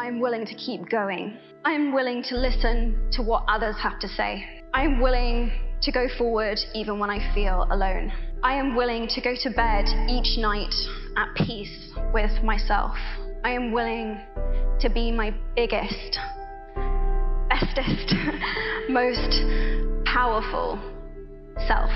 I'm willing to keep going. I'm willing to listen to what others have to say. I'm willing to go forward even when I feel alone. I am willing to go to bed each night at peace with myself. I am willing to be my biggest, bestest, most powerful self.